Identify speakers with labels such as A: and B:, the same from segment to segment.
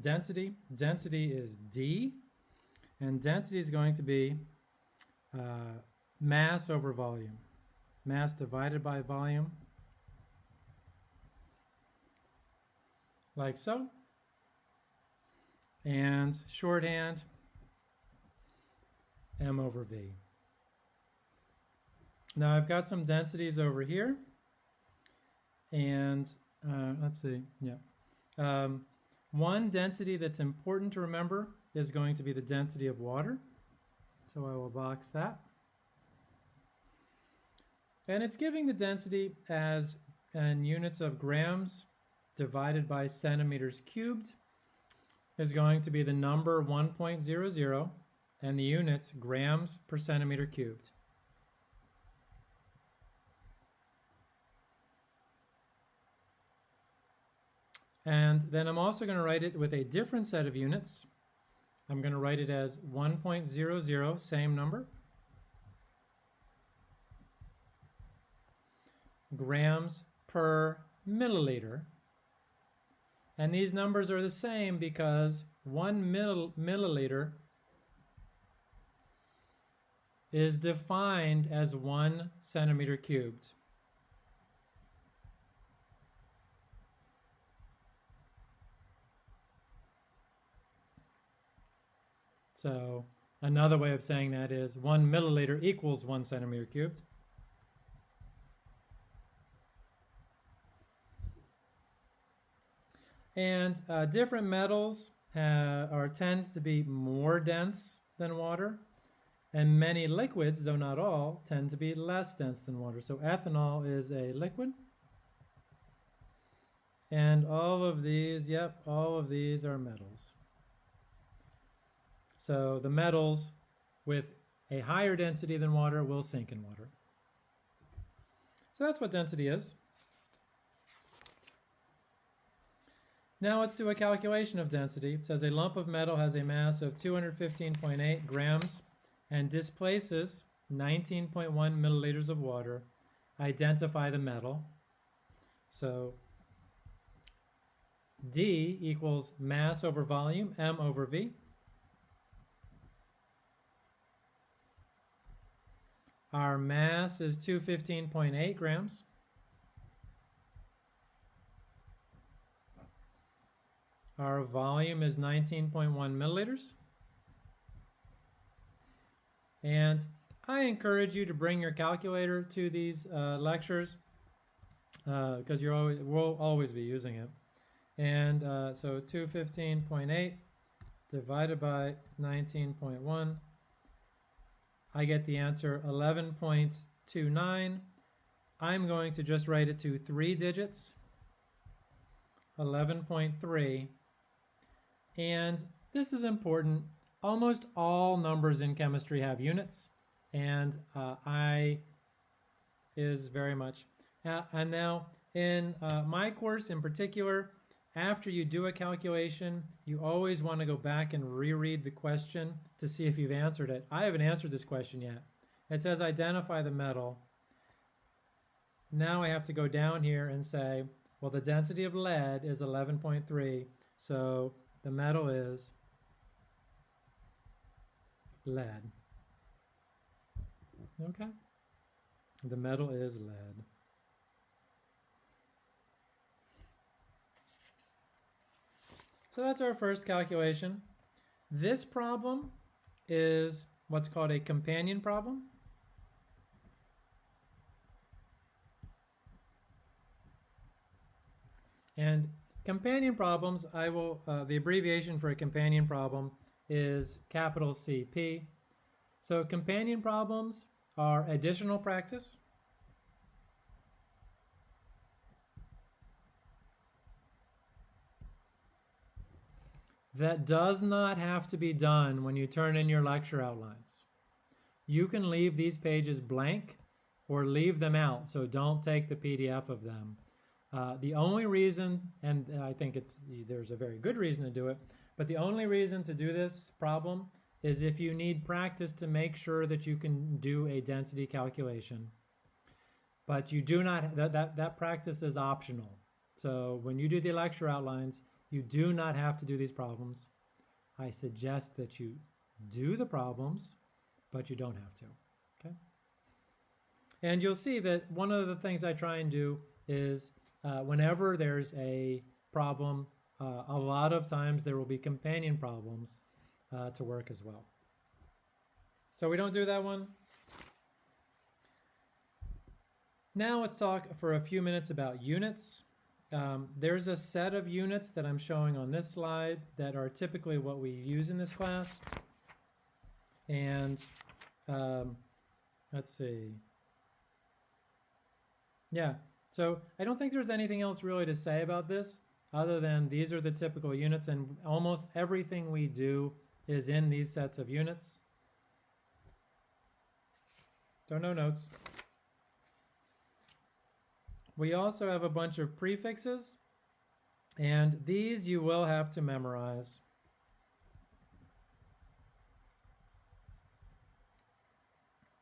A: density. Density is D, and density is going to be uh, mass over volume. Mass divided by volume, like so. And shorthand, m over v. Now I've got some densities over here. And uh, let's see, yeah. Um, one density that's important to remember is going to be the density of water. So I will box that. And it's giving the density as in units of grams divided by centimeters cubed is going to be the number 1.00 and the units grams per centimeter cubed. And then I'm also going to write it with a different set of units. I'm going to write it as 1.00, same number. Grams per milliliter. And these numbers are the same because one mill milliliter is defined as one centimeter cubed. So another way of saying that is one milliliter equals one centimeter cubed. And uh, different metals are tends to be more dense than water, and many liquids, though not all, tend to be less dense than water. So ethanol is a liquid. And all of these, yep, all of these are metals. So the metals with a higher density than water will sink in water. So that's what density is. Now let's do a calculation of density. It says a lump of metal has a mass of 215.8 grams and displaces 19.1 milliliters of water. Identify the metal. So D equals mass over volume, M over V. Our mass is 215.8 grams. Our volume is 19.1 milliliters. And I encourage you to bring your calculator to these uh, lectures because uh, you're always we'll always be using it. And uh, so 215.8 divided by 19.1 I get the answer 11.29. I'm going to just write it to three digits, 11.3. And this is important. Almost all numbers in chemistry have units, and uh, I is very much. Uh, and now in uh, my course in particular, after you do a calculation, you always want to go back and reread the question to see if you've answered it. I haven't answered this question yet. It says identify the metal. Now I have to go down here and say, well, the density of lead is 11.3, so the metal is lead. Okay? The metal is lead. So that's our first calculation. This problem is what's called a companion problem. And companion problems, I will, uh, the abbreviation for a companion problem is capital CP. So companion problems are additional practice. That does not have to be done when you turn in your lecture outlines. You can leave these pages blank or leave them out, so don't take the PDF of them. Uh, the only reason, and I think it's there's a very good reason to do it, but the only reason to do this problem is if you need practice to make sure that you can do a density calculation. But you do not, that, that, that practice is optional. So when you do the lecture outlines, You do not have to do these problems. I suggest that you do the problems, but you don't have to, okay? And you'll see that one of the things I try and do is uh, whenever there's a problem, uh, a lot of times there will be companion problems uh, to work as well. So we don't do that one. Now let's talk for a few minutes about units. Um, there's a set of units that I'm showing on this slide that are typically what we use in this class. And um, let's see. Yeah, so I don't think there's anything else really to say about this other than these are the typical units and almost everything we do is in these sets of units. So no notes. We also have a bunch of prefixes, and these you will have to memorize.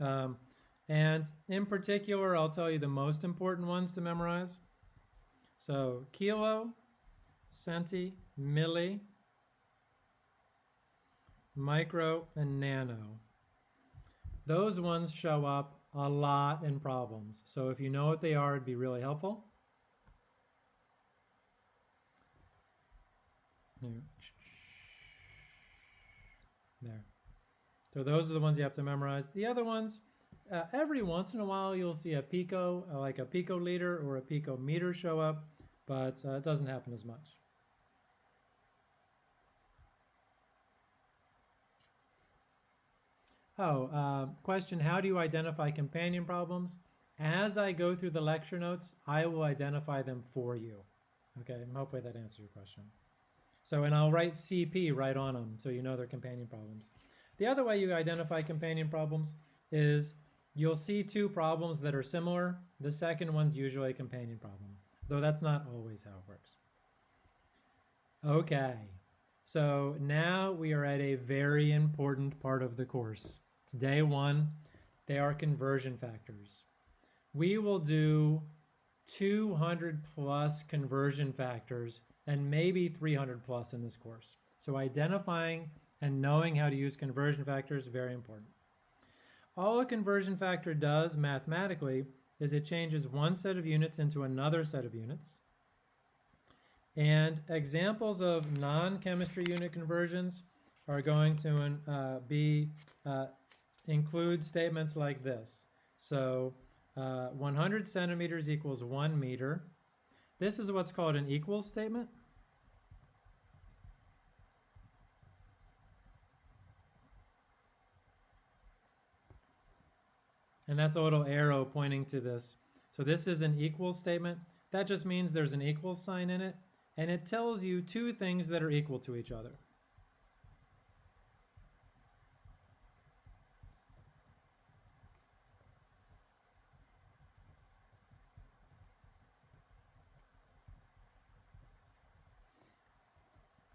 A: Um, and in particular, I'll tell you the most important ones to memorize. So kilo, centi, milli, micro, and nano. Those ones show up a lot in problems. So if you know what they are, it'd be really helpful. There. So those are the ones you have to memorize. The other ones, uh, every once in a while you'll see a pico, uh, like a picoliter or a pico meter show up, but uh, it doesn't happen as much. Oh, uh, question, how do you identify companion problems? As I go through the lecture notes, I will identify them for you. Okay, hopefully that answers your question. So, and I'll write CP right on them so you know they're companion problems. The other way you identify companion problems is you'll see two problems that are similar. The second one's usually a companion problem, though that's not always how it works. Okay, so now we are at a very important part of the course. Day one. They are conversion factors. We will do 200 plus conversion factors and maybe 300 plus in this course. So identifying and knowing how to use conversion factors is very important. All a conversion factor does mathematically is it changes one set of units into another set of units. And examples of non-chemistry unit conversions are going to uh, be uh, include statements like this. So uh, 100 centimeters equals one meter. This is what's called an equals statement. And that's a little arrow pointing to this. So this is an equals statement. That just means there's an equal sign in it. And it tells you two things that are equal to each other.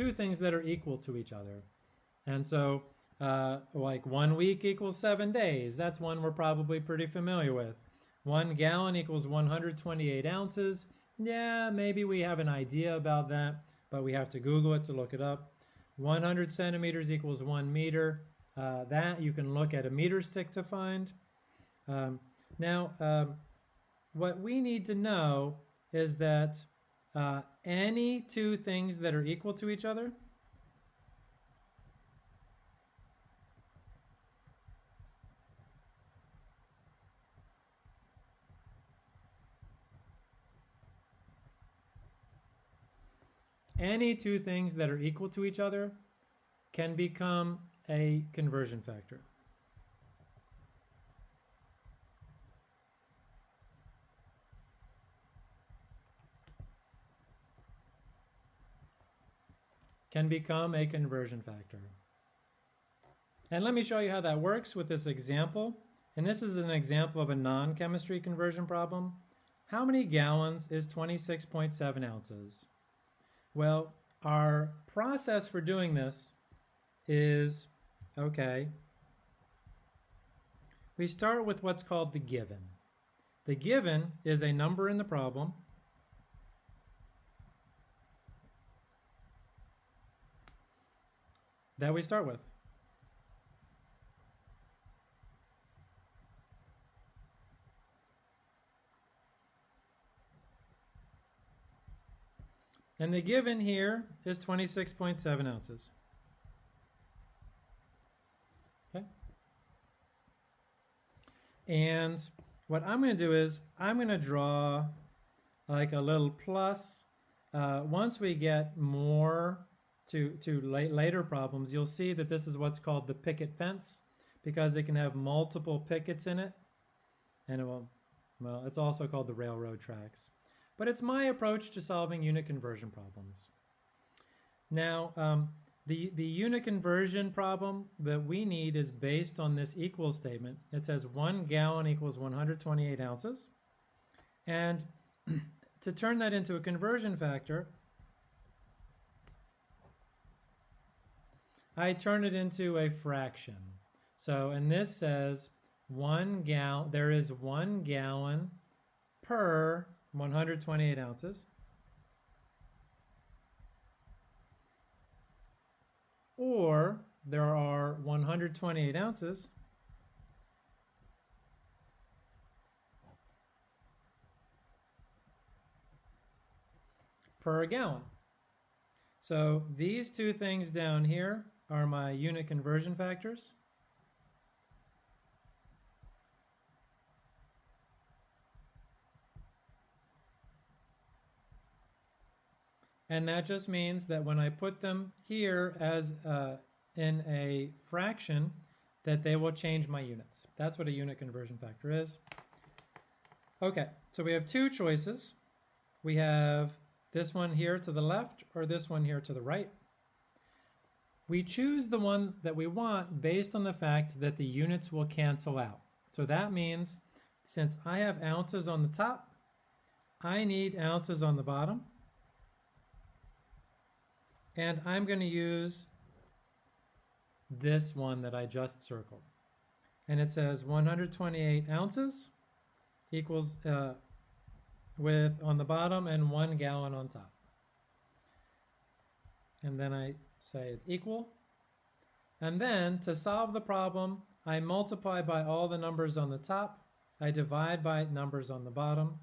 A: Two things that are equal to each other. And so uh, like one week equals seven days. That's one we're probably pretty familiar with. One gallon equals 128 ounces. Yeah, maybe we have an idea about that, but we have to Google it to look it up. 100 centimeters equals one meter. Uh, that you can look at a meter stick to find. Um, now, um, what we need to know is that uh, any two things that are equal to each other any two things that are equal to each other can become a conversion factor. Can become a conversion factor. And let me show you how that works with this example. And this is an example of a non-chemistry conversion problem. How many gallons is 26.7 ounces? Well, our process for doing this is, okay, we start with what's called the given. The given is a number in the problem that we start with. And the given here is 26.7 ounces. Okay. And what I'm going to do is I'm going to draw like a little plus. Uh, once we get more to, to la later problems, you'll see that this is what's called the picket fence because it can have multiple pickets in it. And it will, well, it's also called the railroad tracks but it's my approach to solving unit conversion problems. Now, um, the, the unit conversion problem that we need is based on this equal statement. It says one gallon equals 128 ounces. And to turn that into a conversion factor, I turn it into a fraction. So, and this says one gal, there is one gallon per 128 ounces. Or there are 128 ounces per gallon. So these two things down here are my unit conversion factors. And that just means that when I put them here as uh, in a fraction, that they will change my units. That's what a unit conversion factor is. Okay, so we have two choices. We have this one here to the left or this one here to the right. We choose the one that we want based on the fact that the units will cancel out. So that means since I have ounces on the top, I need ounces on the bottom. And I'm going to use this one that I just circled. And it says 128 ounces equals uh, with on the bottom and one gallon on top. And then I say it's equal. And then to solve the problem, I multiply by all the numbers on the top. I divide by numbers on the bottom.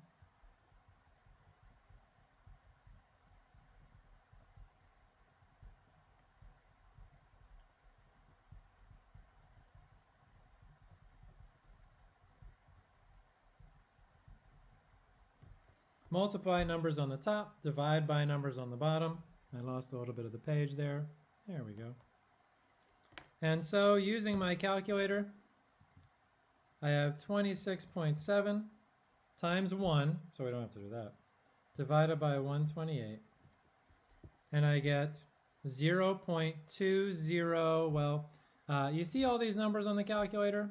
A: Multiply numbers on the top, divide by numbers on the bottom. I lost a little bit of the page there. There we go. And so using my calculator, I have 26.7 times 1, so we don't have to do that, divided by 128. And I get 0 0.20, well, uh, you see all these numbers on the calculator?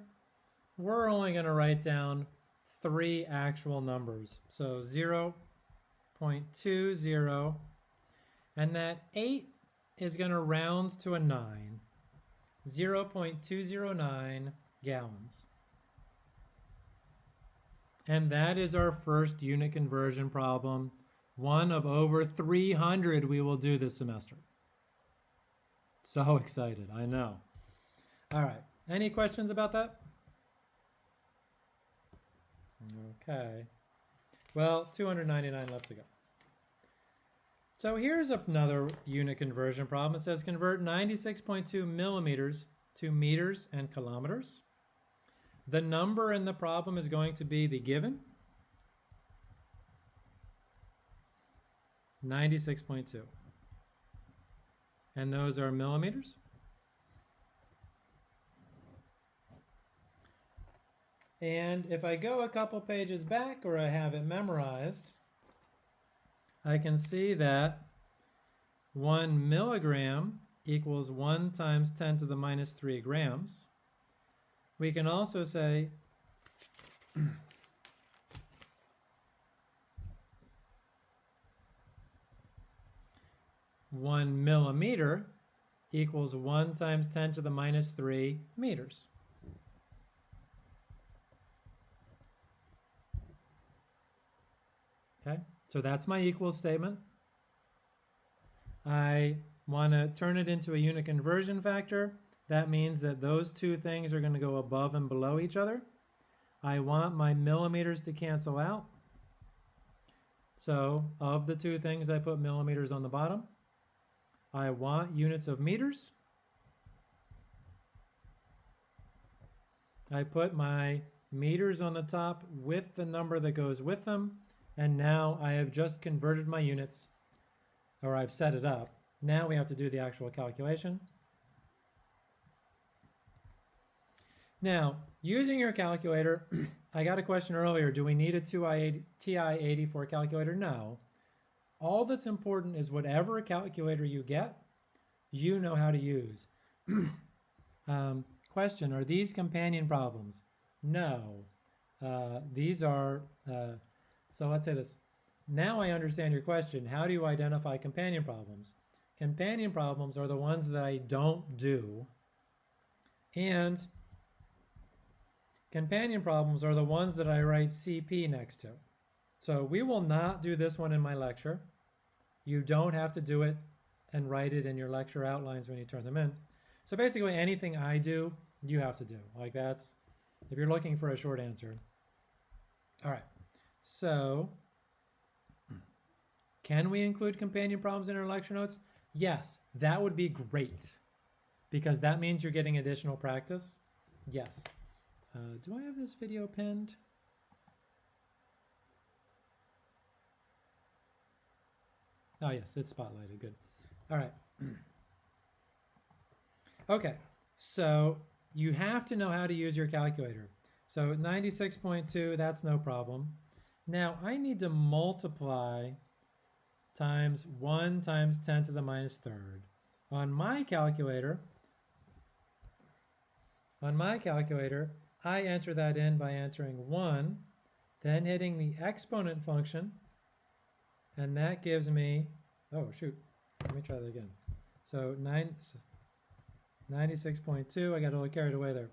A: We're only going to write down three actual numbers. So 0 0.20, and that 8 is going to round to a 9. 0 0.209 gallons. And that is our first unit conversion problem, one of over 300 we will do this semester. So excited, I know. All right, any questions about that? Okay. Well, 299 left to go. So here's another unit conversion problem. It says convert 96.2 millimeters to meters and kilometers. The number in the problem is going to be the given. 96.2. And those are millimeters. And if I go a couple pages back or I have it memorized, I can see that 1 milligram equals 1 times 10 to the minus 3 grams. We can also say one millimeter equals 1 times 10 to the minus 3 meters. Okay, so that's my equal statement. I want to turn it into a unit conversion factor. That means that those two things are going to go above and below each other. I want my millimeters to cancel out. So of the two things, I put millimeters on the bottom. I want units of meters. I put my meters on the top with the number that goes with them. And now I have just converted my units, or I've set it up. Now we have to do the actual calculation. Now, using your calculator, I got a question earlier, do we need a TI-84 calculator? No. All that's important is whatever calculator you get, you know how to use. um, question, are these companion problems? No. Uh, these are, uh, so let's say this. Now I understand your question. How do you identify companion problems? Companion problems are the ones that I don't do. And companion problems are the ones that I write CP next to. So we will not do this one in my lecture. You don't have to do it and write it in your lecture outlines when you turn them in. So basically anything I do, you have to do. Like that's, if you're looking for a short answer. All right, so can we include companion problems in our lecture notes? Yes, that would be great because that means you're getting additional practice. Yes. Uh, do I have this video pinned? Oh yes, it's spotlighted, good. All right. okay, so you have to know how to use your calculator. So 96.2, that's no problem. Now I need to multiply times 1 times 10 to the minus third. On my calculator, on my calculator, I enter that in by entering 1, then hitting the exponent function, and that gives me, oh shoot, let me try that again. So 9, 96.2, I got a little carried away there.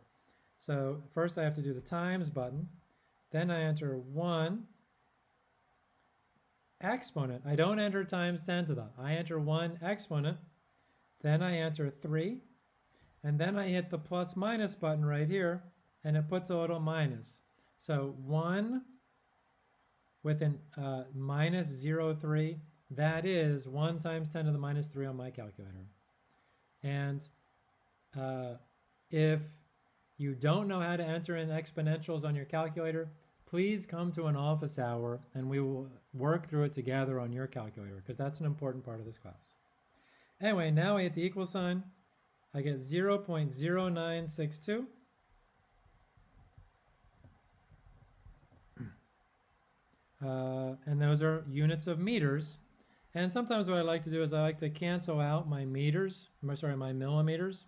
A: So first I have to do the times button, then I enter 1, exponent. I don't enter times 10 to the. I enter 1 exponent, then I enter 3, and then I hit the plus minus button right here, and it puts a little minus. So 1 with a uh, minus 0, 03, that is 1 times 10 to the minus 3 on my calculator. And uh, if you don't know how to enter in exponentials on your calculator, please come to an office hour and we will work through it together on your calculator because that's an important part of this class. Anyway, now I hit the equal sign. I get 0 0.0962. Uh, and those are units of meters. And sometimes what I like to do is I like to cancel out my meters, sorry, my millimeters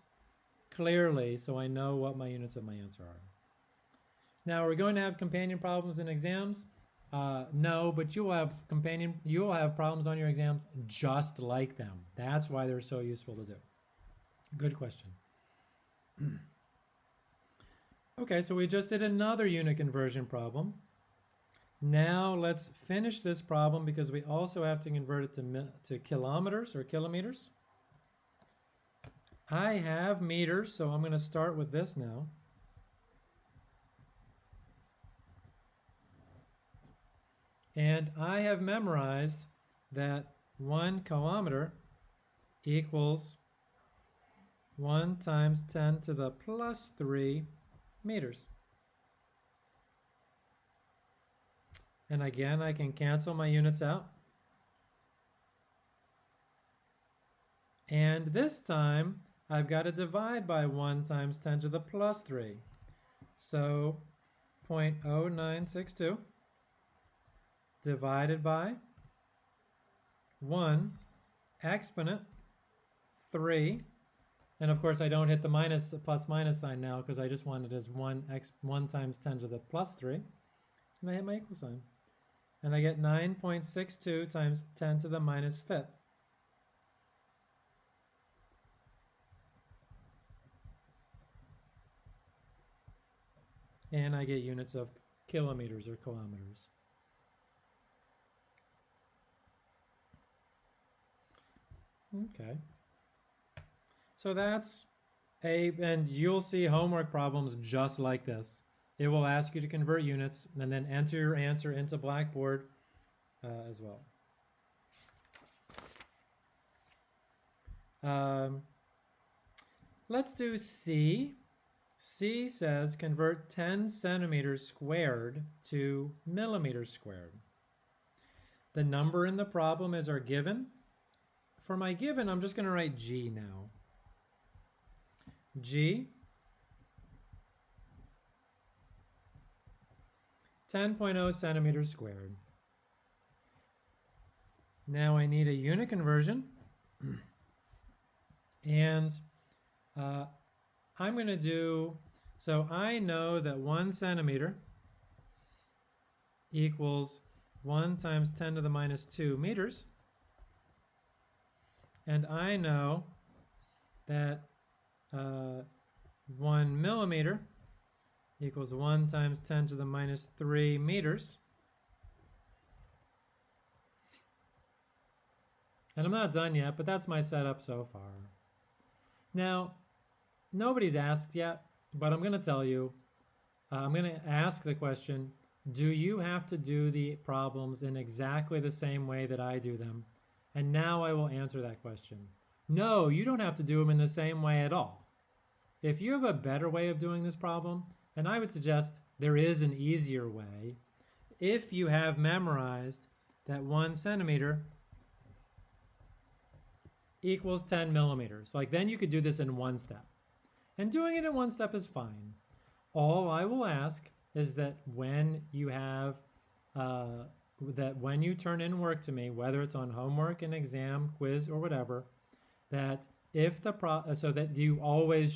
A: clearly so I know what my units of my answer are. Now, are we going to have companion problems in exams? Uh, no, but you'll have companion, you'll have problems on your exams just like them. That's why they're so useful to do. Good question. okay, so we just did another unit conversion problem. Now let's finish this problem because we also have to convert it to, to kilometers or kilometers. I have meters, so I'm going to start with this now. And I have memorized that one kilometer equals 1 times 10 to the plus 3 meters. And again, I can cancel my units out. And this time, I've got to divide by 1 times 10 to the plus 3. So 0.0962 divided by 1 exponent 3 and of course I don't hit the minus plus minus sign now because I just want it as 1 x 1 times 10 to the plus 3 and I hit my equal sign. And I get 9.62 times 10 to the minus fifth. And I get units of kilometers or kilometers Okay. So that's a, and you'll see homework problems just like this. It will ask you to convert units and then enter your answer into Blackboard uh, as well. Um, let's do C. C says convert 10 centimeters squared to millimeters squared. The number in the problem is our given. For my given, I'm just going to write G now. G 10.0 centimeters squared. Now I need a unit conversion and uh, I'm going to do, so I know that one centimeter equals 1 times 10 to the minus 2 meters. And I know that uh, 1 millimeter equals 1 times 10 to the minus 3 meters. And I'm not done yet, but that's my setup so far. Now, nobody's asked yet, but I'm going to tell you, uh, I'm going to ask the question, do you have to do the problems in exactly the same way that I do them? And now I will answer that question. No, you don't have to do them in the same way at all. If you have a better way of doing this problem, and I would suggest there is an easier way, if you have memorized that one centimeter equals 10 millimeters, like then you could do this in one step. And doing it in one step is fine. All I will ask is that when you have, uh, that when you turn in work to me, whether it's on homework, an exam, quiz, or whatever, that if the pro, so that you always